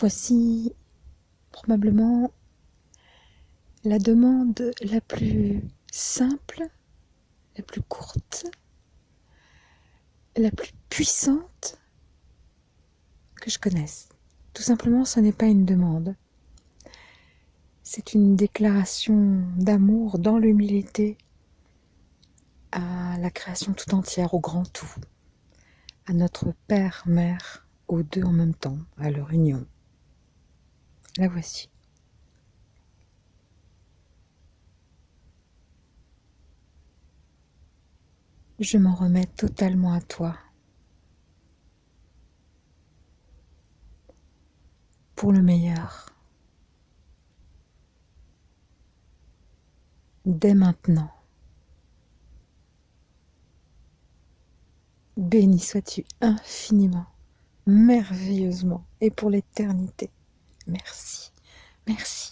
Voici probablement la demande la plus simple, la plus courte, la plus puissante que je connaisse. Tout simplement, ce n'est pas une demande. C'est une déclaration d'amour dans l'humilité à la création tout entière, au grand tout, à notre Père, Mère, aux deux en même temps, à leur union. La voici. Je m'en remets totalement à toi. Pour le meilleur. Dès maintenant. Béni sois-tu infiniment, merveilleusement et pour l'éternité. Merci, merci.